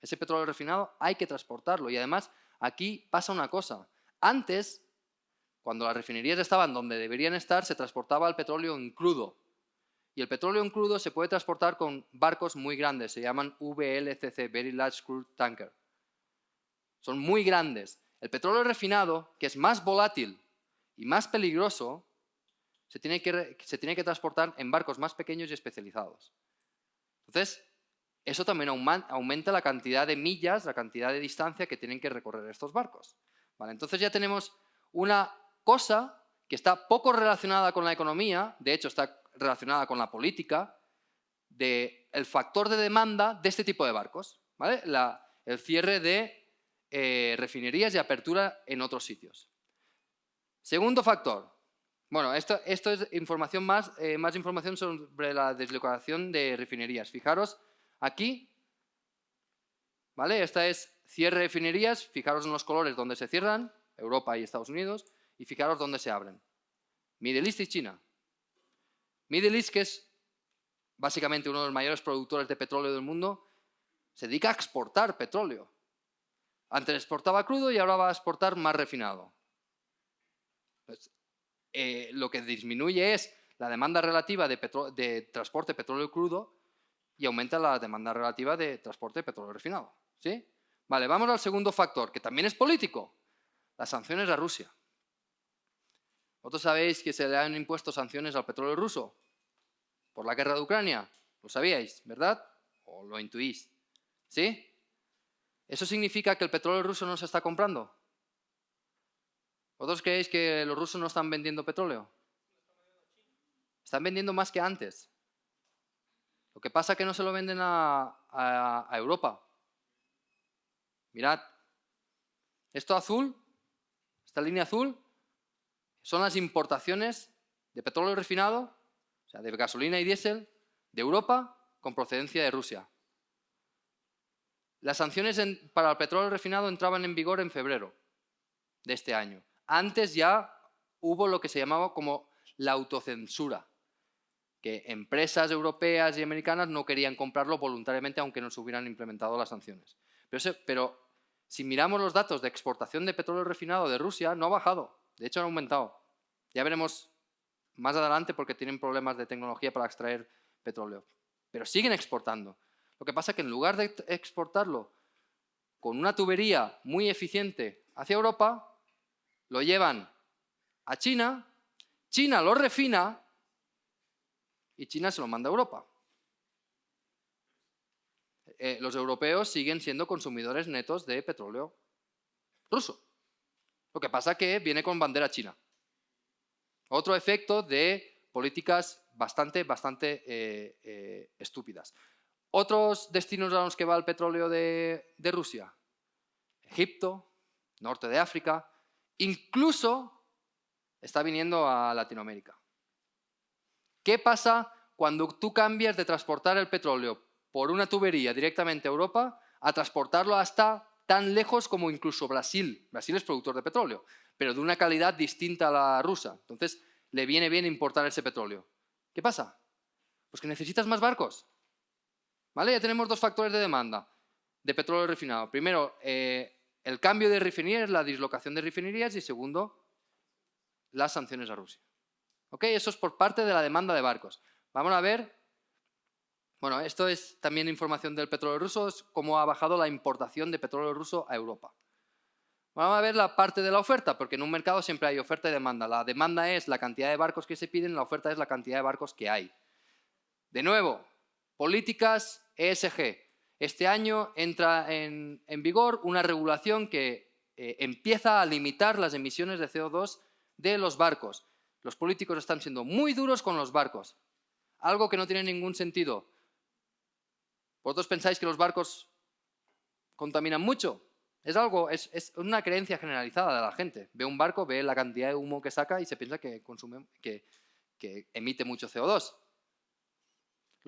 Ese petróleo refinado hay que transportarlo y además aquí pasa una cosa. Antes, cuando las refinerías estaban donde deberían estar, se transportaba el petróleo en crudo. Y el petróleo en crudo se puede transportar con barcos muy grandes, se llaman VLCC, Very Large Crude Tanker. Son muy grandes. El petróleo refinado, que es más volátil y más peligroso, se tiene que, se tiene que transportar en barcos más pequeños y especializados. Entonces, eso también aumenta la cantidad de millas, la cantidad de distancia que tienen que recorrer estos barcos. ¿Vale? Entonces ya tenemos una cosa que está poco relacionada con la economía, de hecho está relacionada con la política, del el factor de demanda de este tipo de barcos. ¿vale? el cierre de eh, refinerías y apertura en otros sitios. Segundo factor. Bueno, esto, es información más, eh, más información sobre la deslocalización de refinerías. Fijaros aquí, ¿vale? Esta es cierre de refinerías, fijaros en los colores donde se cierran, Europa y Estados Unidos, y fijaros dónde se abren. Middle East y China. Middle East, que es básicamente uno de los mayores productores de petróleo del mundo, se dedica a exportar petróleo. Antes exportaba crudo y ahora va a exportar más refinado. Pues, eh, lo que disminuye es la demanda relativa de, de transporte de petróleo crudo y aumenta la demanda relativa de transporte de petróleo refinado. ¿sí? Vale, vamos al segundo factor, que también es político. Las sanciones a Rusia. ¿Vosotros sabéis que se le han impuesto sanciones al petróleo ruso? Por la guerra de Ucrania. Lo sabíais, ¿verdad? ¿O lo intuís? ¿Sí? ¿Eso significa que el petróleo ruso no se está comprando? ¿Vosotros creéis que los rusos no están vendiendo petróleo? Están vendiendo más que antes. Lo que pasa es que no se lo venden a, Europa. Mirad, esto azul, esta línea azul, son las importaciones de petróleo refinado, o sea, de gasolina y diésel, de Europa con procedencia de Rusia. Las sanciones para el petróleo refinado entraban en vigor en febrero de este año. Antes ya hubo lo que se llamaba como la autocensura, que empresas europeas y americanas no querían comprarlo voluntariamente aunque no se hubieran implementado las sanciones. Pero, si miramos los datos de exportación de petróleo refinado de Rusia, no ha bajado, de hecho ha aumentado. Ya veremos más adelante porque tienen problemas de tecnología para extraer petróleo. Pero siguen exportando. Lo que pasa es que en lugar de exportarlo con una tubería muy eficiente hacia Europa, lo llevan a China, China lo refina y China se lo manda a Europa. Eh, los europeos siguen siendo consumidores netos de petróleo ruso. Lo que pasa es que viene con bandera china. Otro efecto de políticas bastante, bastante eh, eh, estúpidas. Otros destinos a los que va el petróleo de Rusia. Egipto, norte de África, Incluso está viniendo a Latinoamérica. ¿Qué pasa cuando tú cambias de transportar el petróleo por una tubería directamente a Europa a transportarlo hasta tan lejos como incluso Brasil? Brasil es productor de petróleo, pero de una calidad distinta a la rusa. Entonces, le viene bien importar ese petróleo. ¿Qué pasa? Pues que necesitas más barcos. ¿Vale? Ya tenemos dos factores de demanda de petróleo refinado. Primero, eh, el cambio de refinerías, la dislocación de refinerías y segundo, las sanciones a Rusia. ¿Ok? Eso es por parte de la demanda de barcos. Vamos a ver, bueno, esto es también información del petróleo ruso, es cómo ha bajado la importación de petróleo ruso a Europa. Vamos a ver la parte de la oferta, porque en un mercado siempre hay oferta y demanda. La demanda es la cantidad de barcos que se piden, la oferta es la cantidad de barcos que hay. De nuevo, políticas ESG. Este año entra en, vigor una regulación que eh, empieza a limitar las emisiones de CO2 de los barcos. Los políticos están siendo muy duros con los barcos, algo que no tiene ningún sentido. ¿Vosotros pensáis que los barcos contaminan mucho? Es algo, es, una creencia generalizada de la gente. Ve un barco, ve la cantidad de humo que saca y se piensa que, consume, que emite mucho CO2.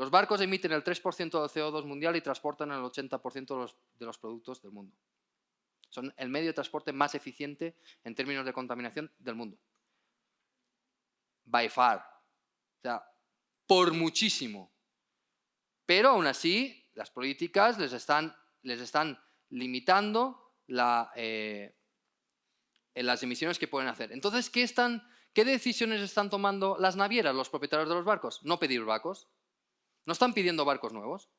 Los barcos emiten el 3% del CO2 mundial y transportan el 80% de los, productos del mundo. Son el medio de transporte más eficiente en términos de contaminación del mundo. By far. O sea, por muchísimo. Pero aún así, las políticas les están, limitando eh, las emisiones que pueden hacer. Entonces, ¿qué, están, ¿qué decisiones están tomando las navieras, los propietarios de los barcos? No pedir barcos. No están pidiendo barcos nuevos.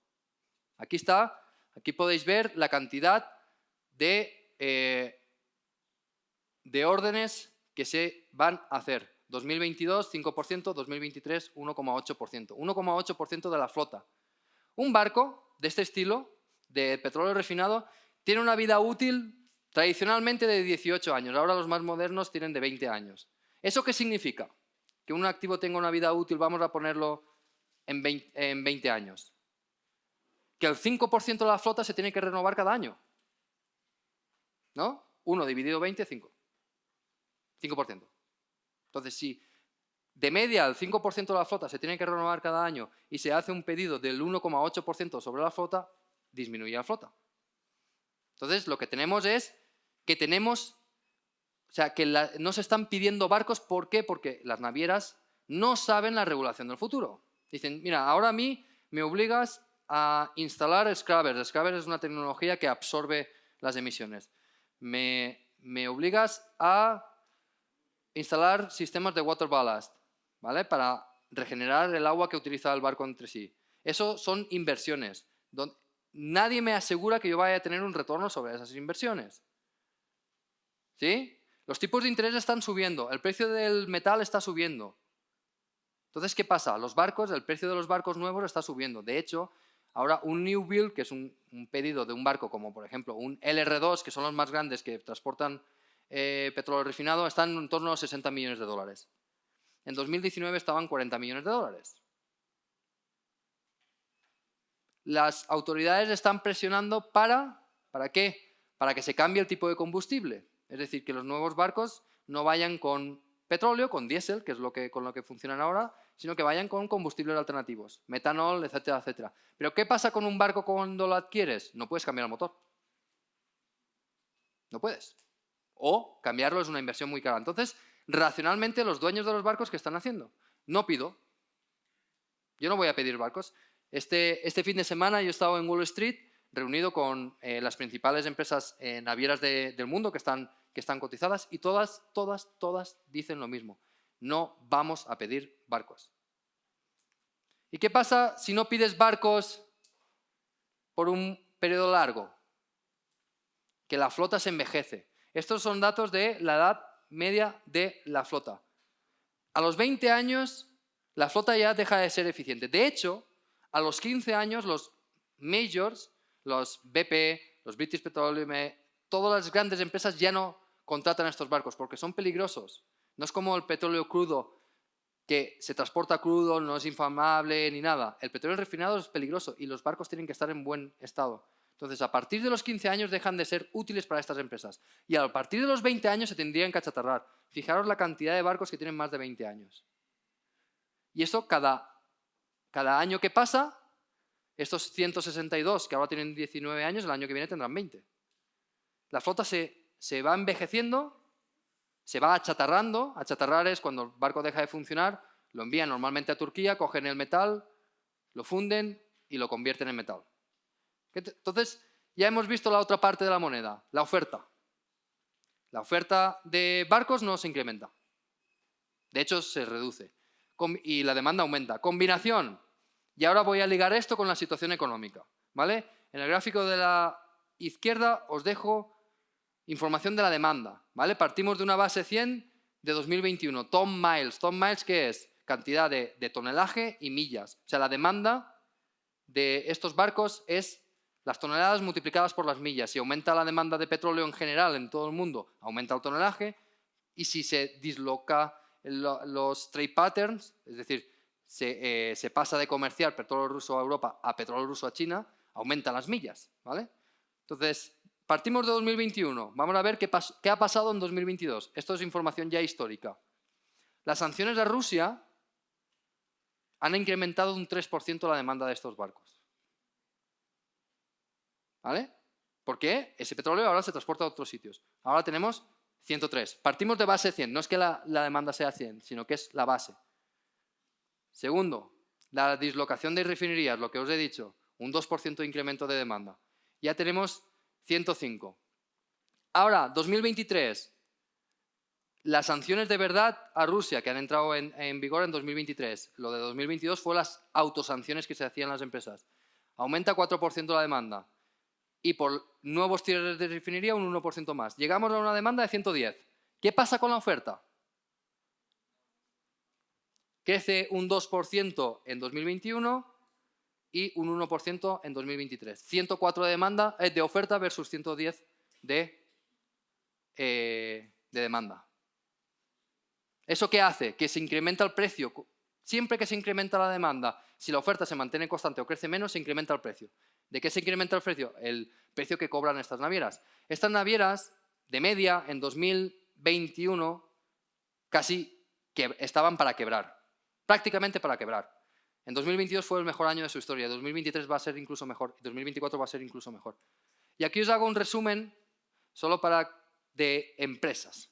Aquí está, aquí podéis ver la cantidad de, eh, de órdenes que se van a hacer. 2022, 5%, 2023, 1,8%. 1,8% de la flota. Un barco de este estilo, de petróleo refinado, tiene una vida útil tradicionalmente de 18 años. Ahora los más modernos tienen de 20 años. ¿Eso qué significa? Que un activo tenga una vida útil, vamos a ponerlo en 20, años. Que el 5% de la flota se tiene que renovar cada año. ¿No? 1 dividido 20, 5. 5%. Entonces, si de media el 5% de la flota se tiene que renovar cada año y se hace un pedido del 1,8% sobre la flota, disminuye la flota. Entonces, lo que tenemos es que tenemos, o sea, que no se están pidiendo barcos, ¿por qué? Porque las navieras no saben la regulación del futuro. Dicen, mira, ahora a mí me obligas a instalar Scrubbers. Scrubbers es una tecnología que absorbe las emisiones. Me, obligas a instalar sistemas de water ballast, ¿vale? Para regenerar el agua que utiliza el barco entre sí. Eso son inversiones. nadie me asegura que yo vaya a tener un retorno sobre esas inversiones. ¿Sí? Los tipos de interés están subiendo, el precio del metal está subiendo. Entonces, ¿qué pasa? Los barcos, el precio de los barcos nuevos está subiendo. De hecho, ahora un new build, que es un, pedido de un barco como por ejemplo un LR2, que son los más grandes que transportan eh, petróleo refinado, están en torno a 60 millones de dólares. En 2019 estaban 40 millones de dólares. Las autoridades están presionando para, ¿para qué? Para que se cambie el tipo de combustible. Es decir, que los nuevos barcos no vayan con petróleo, con diésel, que es lo que, con lo que funcionan ahora, sino que vayan con combustibles alternativos, metanol, etcétera, etcétera. Pero ¿qué pasa con un barco cuando lo adquieres? No puedes cambiar el motor. No puedes. O cambiarlo es una inversión muy cara. Entonces, racionalmente, los dueños de los barcos, ¿qué están haciendo? No pido. Yo no voy a pedir barcos. Este, este fin de semana yo he estado en Wall Street reunido con eh, las principales empresas eh, navieras del mundo que están que están cotizadas y todas, todas, todas dicen lo mismo. No vamos a pedir barcos. ¿Y qué pasa si no pides barcos por un periodo largo? Que la flota se envejece. Estos son datos de la edad media de la flota. A los 20 años la flota ya deja de ser eficiente. De hecho, a los 15 años los majors, los BP, los British Petroleum, todas las grandes empresas ya no contratan estos barcos porque son peligrosos. No es como el petróleo crudo, que se transporta crudo, no es inflamable ni nada. El petróleo refinado es peligroso y los barcos tienen que estar en buen estado. Entonces, a partir de los 15 años dejan de ser útiles para estas empresas. Y a partir de los 20 años se tendrían que achatarrar. Fijaros la cantidad de barcos que tienen más de 20 años. Y esto cada, cada año que pasa, estos 162 que ahora tienen 19 años, el año que viene tendrán 20. La flota se, va envejeciendo, se va achatarrando. Achatarrar es cuando el barco deja de funcionar, lo envían normalmente a Turquía, cogen el metal, lo funden y lo convierten en metal. Entonces, ya hemos visto la otra parte de la moneda, la oferta. La oferta de barcos no se incrementa. De hecho, se reduce. Y la demanda aumenta. Combinación. Y ahora voy a ligar esto con la situación económica. ¿vale? En el gráfico de la izquierda os dejo información de la demanda. ¿vale? Partimos de una base 100 de 2021, ton miles. Ton miles, ¿qué es? Cantidad de, tonelaje y millas. O sea, la demanda de estos barcos es las toneladas multiplicadas por las millas. Si aumenta la demanda de petróleo en general en todo el mundo, aumenta el tonelaje. Y si se disloca los trade patterns, es decir, se, eh, se, pasa de comerciar petróleo ruso a Europa a petróleo ruso a China, aumentan las millas. ¿vale? Entonces, partimos de 2021. Vamos a ver qué, ha pasado en 2022. Esto es información ya histórica. Las sanciones a Rusia han incrementado un 3% la demanda de estos barcos. ¿Vale? ¿Por qué? Ese petróleo ahora se transporta a otros sitios. Ahora tenemos 103. Partimos de base 100. No es que la demanda sea 100, sino que es la base. Segundo, la dislocación de refinerías, lo que os he dicho, un 2% de incremento de demanda. Ya tenemos 105. Ahora, 2023. Las sanciones de verdad a Rusia que han entrado en, vigor en 2023. Lo de 2022 fue las autosanciones que se hacían las empresas. Aumenta 4% la demanda. Y por nuevos tiros de refinería un 1% más. Llegamos a una demanda de 110. ¿Qué pasa con la oferta? Crece un 2% en 2021 y un 1% en 2023. 104 de, demanda, eh, de oferta versus 110 de, eh, de demanda. ¿Eso qué hace? Que se incrementa el precio. Siempre que se incrementa la demanda, si la oferta se mantiene constante o crece menos, se incrementa el precio. ¿De qué se incrementa el precio? El precio que cobran estas navieras. Estas navieras, de media, en 2021, casi que estaban para quebrar. Prácticamente para quebrar. En 2022 fue el mejor año de su historia, 2023 va a ser incluso mejor, 2024 va a ser incluso mejor. Y aquí os hago un resumen solo para de empresas.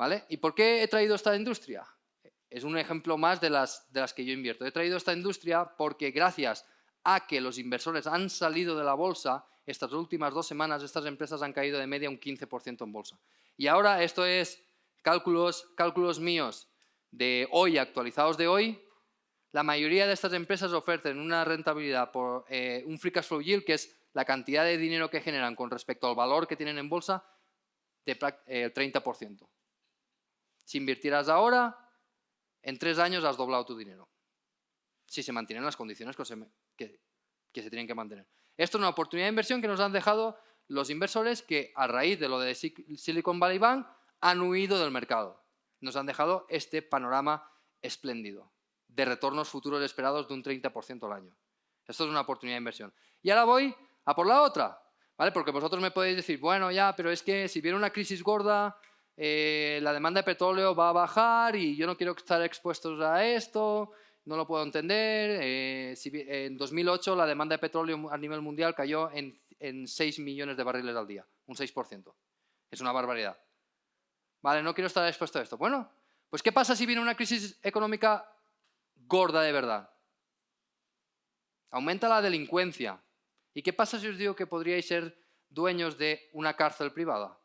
¿vale? ¿Y por qué he traído esta industria? Es un ejemplo más de las, de las que yo invierto. He traído esta industria porque gracias a que los inversores han salido de la bolsa, estas últimas dos semanas estas empresas han caído de media un 15% en bolsa. Y ahora esto es cálculos, cálculos míos de hoy, actualizados de hoy, la mayoría de estas empresas ofrecen una rentabilidad por eh, un free cash flow yield, que es la cantidad de dinero que generan con respecto al valor que tienen en bolsa, de eh, 30%. Si invirtieras ahora, en tres años has doblado tu dinero. Si se mantienen las condiciones que se, que se tienen que mantener. Esto es una oportunidad de inversión que nos han dejado los inversores que a raíz de lo de Silicon Valley Bank han huido del mercado. Nos han dejado este panorama espléndido de retornos futuros esperados de un 30% al año. Esto es una oportunidad de inversión. Y ahora voy a por la otra, ¿vale? Porque vosotros me podéis decir, bueno, ya, pero es que si viene una crisis gorda, eh, la demanda de petróleo va a bajar y yo no quiero estar expuestos a esto, no lo puedo entender. Eh, en 2008 la demanda de petróleo a nivel mundial cayó en, en 6 millones de barriles al día, un 6%. Es una barbaridad. Vale, no quiero estar expuesto a esto. Bueno, pues ¿qué pasa si viene una crisis económica gorda de verdad. Aumenta la delincuencia. ¿Y qué pasa si os digo que podríais ser dueños de una cárcel privada?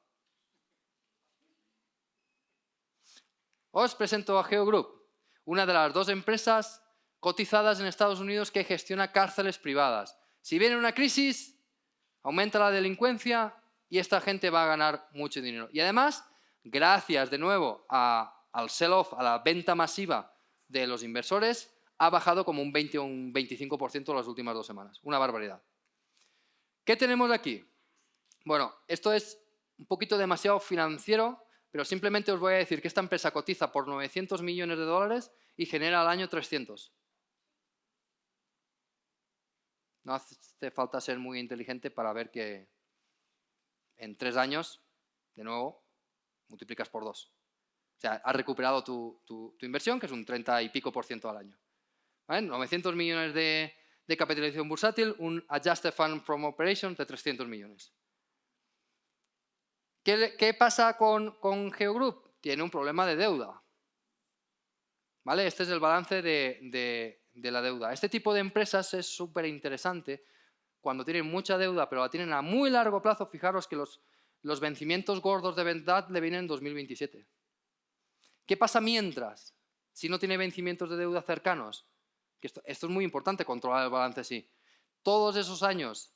Os presento a GeoGroup, una de las dos empresas cotizadas en Estados Unidos que gestiona cárceles privadas. Si viene una crisis, aumenta la delincuencia y esta gente va a ganar mucho dinero. Y además, gracias de nuevo al sell-off, a la venta masiva de los inversores ha bajado como un 20 o un 25% en las últimas dos semanas. Una barbaridad. ¿Qué tenemos aquí? Bueno, esto es un poquito demasiado financiero, pero simplemente os voy a decir que esta empresa cotiza por 900 millones de dólares y genera al año 300. No hace falta ser muy inteligente para ver que en tres años, de nuevo, multiplicas por dos. O sea, has recuperado tu, inversión, que es un 30 y pico por ciento al año. 900 millones de, capitalización bursátil, un Adjusted Fund from Operations de 300 millones. ¿Qué, pasa con, Geogroup? Tiene un problema de deuda. ¿Vale? Este es el balance de, la deuda. Este tipo de empresas es súper interesante cuando tienen mucha deuda, pero la tienen a muy largo plazo. Fijaros que los, los vencimientos gordos de verdad le vienen en 2027. ¿Qué pasa mientras? Si no tiene vencimientos de deuda cercanos. esto, es muy importante, controlar el balance así. Todos esos años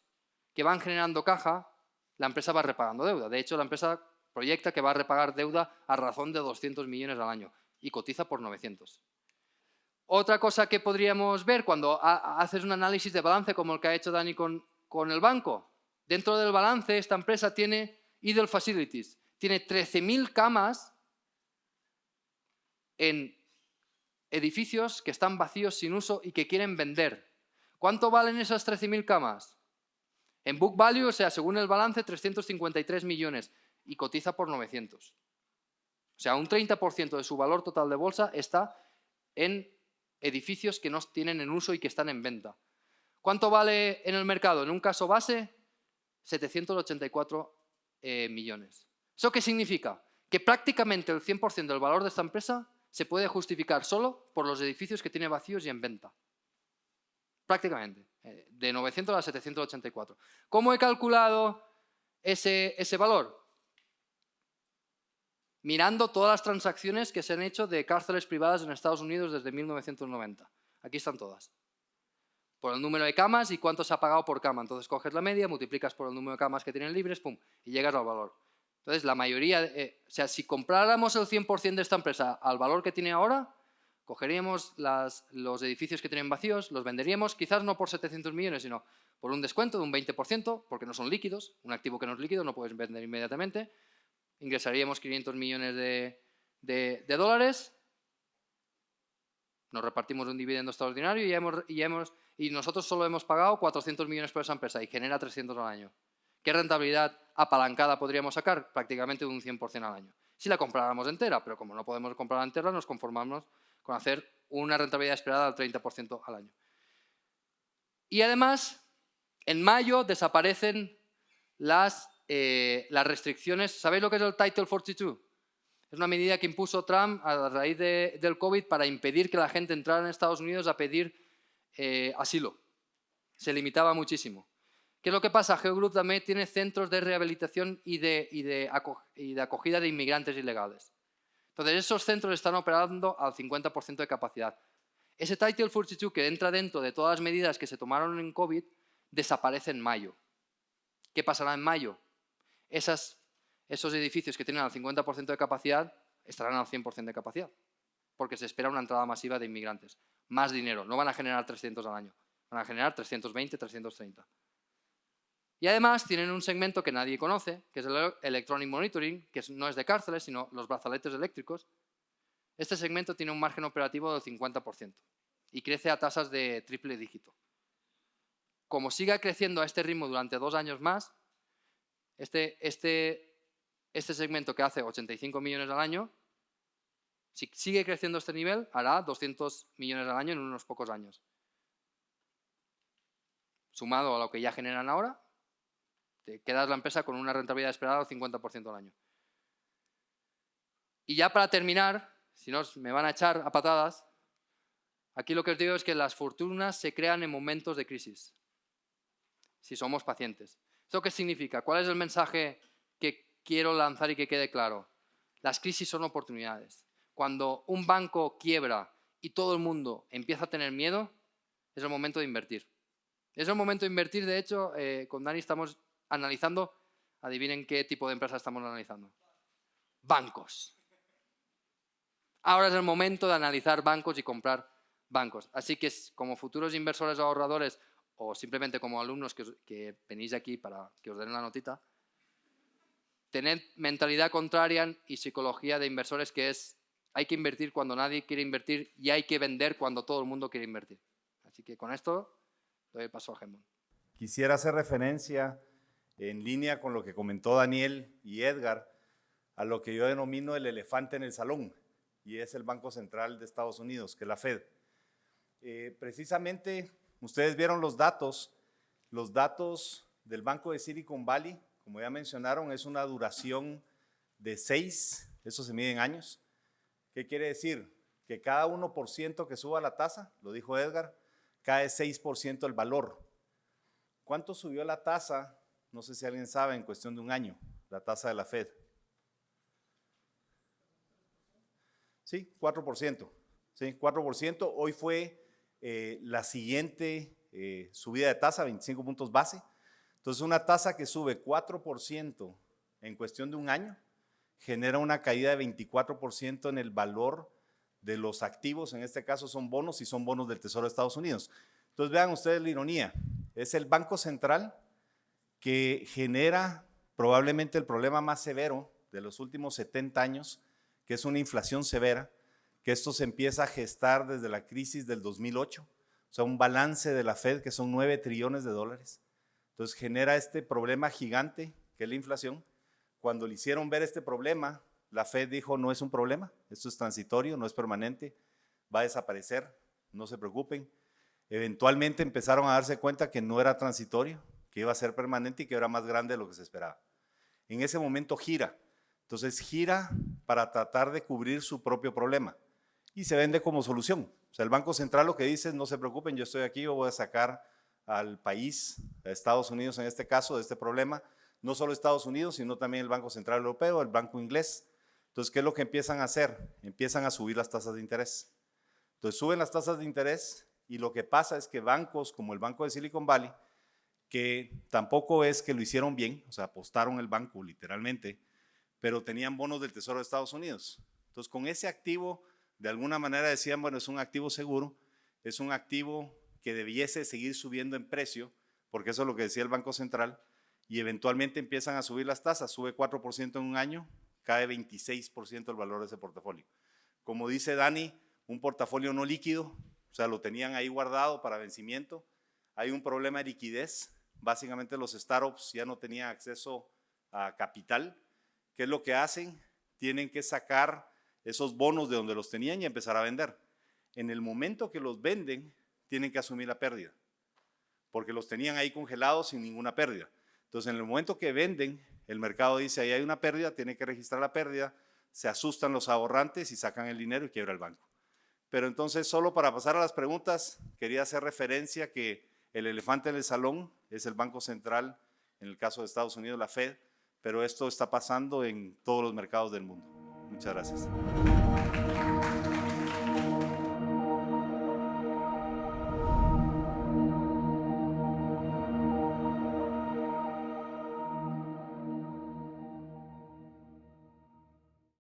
que van generando caja, la empresa va repagando deuda. De hecho, la empresa proyecta que va a repagar deuda a razón de 200 millones al año y cotiza por 900. Otra cosa que podríamos ver cuando haces un análisis de balance como el que ha hecho Dani con, con el banco, dentro del balance esta empresa tiene Idle Facilities, tiene 13.000 camas en edificios que están vacíos sin uso y que quieren vender. ¿Cuánto valen esas 13.000 camas? En book value, o sea, según el balance, 353 millones y cotiza por 900. O sea, un 30% de su valor total de bolsa está en edificios que no tienen en uso y que están en venta. ¿Cuánto vale en el mercado? En un caso base, 784 eh, millones. ¿Eso qué significa? Que prácticamente el 100% del valor de esta empresa se puede justificar solo por los edificios que tiene vacíos y en venta. Prácticamente, eh, de 900 a 784. ¿Cómo he calculado ese, ese valor? Mirando todas las transacciones que se han hecho de cárceles privadas en Estados Unidos desde 1990. Aquí están todas. Por el número de camas y cuánto se ha pagado por cama. Entonces coges la media, multiplicas por el número de camas que tienen libres, pum, y llegas al valor. Entonces, la mayoría, eh, o sea, si compráramos el 100% de esta empresa al valor que tiene ahora, cogeríamos los edificios que tienen vacíos, los venderíamos, quizás no por 700 millones, sino por un descuento de un 20%, porque no son líquidos, un activo que no es líquido no puedes vender inmediatamente, ingresaríamos 500 millones de, dólares, nos repartimos un dividendo extraordinario y, hemos, y, hemos, y nosotros solo hemos pagado 400 millones por esa empresa y genera 300 al año. ¿Qué rentabilidad apalancada podríamos sacar? Prácticamente un 100% al año. Si la compráramos entera, pero como no podemos comprarla entera, nos conformamos con hacer una rentabilidad esperada del 30% al año. Y además, en mayo desaparecen las, eh, las restricciones. ¿Sabéis lo que es el Title 42? Es una medida que impuso Trump a raíz del COVID para impedir que la gente entrara en Estados Unidos a pedir eh, asilo. Se limitaba muchísimo. ¿Qué es lo que pasa? GeoGroup también tiene centros de rehabilitación y de, acogida de inmigrantes ilegales. Entonces, esos centros están operando al 50% de capacidad. Ese Title 42 que entra dentro de todas las medidas que se tomaron en COVID desaparece en mayo. ¿Qué pasará en mayo? Esos edificios que tienen al 50% de capacidad estarán al 100% de capacidad, porque se espera una entrada masiva de inmigrantes. Más dinero, no van a generar 300 al año, van a generar 320, 330. Y además tienen un segmento que nadie conoce, que es el Electronic Monitoring, que no es de cárceles, sino los brazaletes eléctricos. Este segmento tiene un margen operativo del 50% y crece a tasas de triple dígito. Como siga creciendo a este ritmo durante dos años más, este, este, este segmento que hace 85 millones al año, si sigue creciendo este nivel, hará 200 millones al año en unos pocos años. Sumado a lo que ya generan ahora, te quedas la empresa con una rentabilidad esperada del 50% al año. Y ya para terminar, si no me van a echar a patadas, aquí lo que os digo es que las fortunas se crean en momentos de crisis, si somos pacientes. ¿Eso qué significa? ¿Cuál es el mensaje que quiero lanzar y que quede claro? Las crisis son oportunidades. Cuando un banco quiebra y todo el mundo empieza a tener miedo, es el momento de invertir. Es el momento de invertir, de hecho, eh, con Dani estamos analizando, adivinen qué tipo de empresa estamos analizando. Bancos. Ahora es el momento de analizar bancos y comprar bancos. Así que como futuros inversores o ahorradores o simplemente como alumnos que, venís aquí para que os den la notita, tened mentalidad contraria y psicología de inversores que es hay que invertir cuando nadie quiere invertir y hay que vender cuando todo el mundo quiere invertir. Así que con esto doy paso a Gemón. Quisiera hacer referencia en línea con lo que comentó Daniel y Edgar, a lo que yo denomino el elefante en el salón, y es el Banco Central de Estados Unidos, que es la Fed. Eh, precisamente, ustedes vieron los datos, los datos del Banco de Silicon Valley, como ya mencionaron, es una duración de seis, eso se mide en años. ¿Qué quiere decir? Que cada 1% que suba la tasa, lo dijo Edgar, cae 6% el valor. ¿Cuánto subió la tasa no sé si alguien sabe, en cuestión de un año, la tasa de la Fed. Sí, 4%. Sí, 4%. Hoy fue eh, la siguiente eh, subida de tasa, 25 puntos base. Entonces, una tasa que sube 4% en cuestión de un año genera una caída de 24% en el valor de los activos, en este caso son bonos y son bonos del Tesoro de Estados Unidos. Entonces, vean ustedes la ironía. Es el Banco Central que genera probablemente el problema más severo de los últimos 70 años, que es una inflación severa, que esto se empieza a gestar desde la crisis del 2008, o sea, un balance de la Fed que son 9 trillones de dólares. Entonces genera este problema gigante, que es la inflación. Cuando le hicieron ver este problema, la Fed dijo, no es un problema, esto es transitorio, no es permanente, va a desaparecer, no se preocupen. Eventualmente empezaron a darse cuenta que no era transitorio, que iba a ser permanente y que era más grande de lo que se esperaba. En ese momento gira. Entonces gira para tratar de cubrir su propio problema y se vende como solución. O sea, el Banco Central lo que dice es, no se preocupen, yo estoy aquí, yo voy a sacar al país, a Estados Unidos en este caso, de este problema. No solo Estados Unidos, sino también el Banco Central Europeo, el Banco Inglés. Entonces, ¿qué es lo que empiezan a hacer? Empiezan a subir las tasas de interés. Entonces, suben las tasas de interés y lo que pasa es que bancos como el Banco de Silicon Valley, que tampoco es que lo hicieron bien, o sea, apostaron el banco literalmente, pero tenían bonos del Tesoro de Estados Unidos. Entonces, con ese activo, de alguna manera decían, bueno, es un activo seguro, es un activo que debiese seguir subiendo en precio, porque eso es lo que decía el Banco Central, y eventualmente empiezan a subir las tasas, sube 4% en un año, cae 26% el valor de ese portafolio. Como dice Dani, un portafolio no líquido, o sea, lo tenían ahí guardado para vencimiento, hay un problema de liquidez, Básicamente los startups ya no tenían acceso a capital. ¿Qué es lo que hacen? Tienen que sacar esos bonos de donde los tenían y empezar a vender. En el momento que los venden, tienen que asumir la pérdida, porque los tenían ahí congelados sin ninguna pérdida. Entonces, en el momento que venden, el mercado dice, ahí hay una pérdida, tiene que registrar la pérdida, se asustan los ahorrantes y sacan el dinero y quiebra el banco. Pero entonces, solo para pasar a las preguntas, quería hacer referencia que el elefante en el salón es el Banco Central, en el caso de Estados Unidos la Fed, pero esto está pasando en todos los mercados del mundo. Muchas gracias.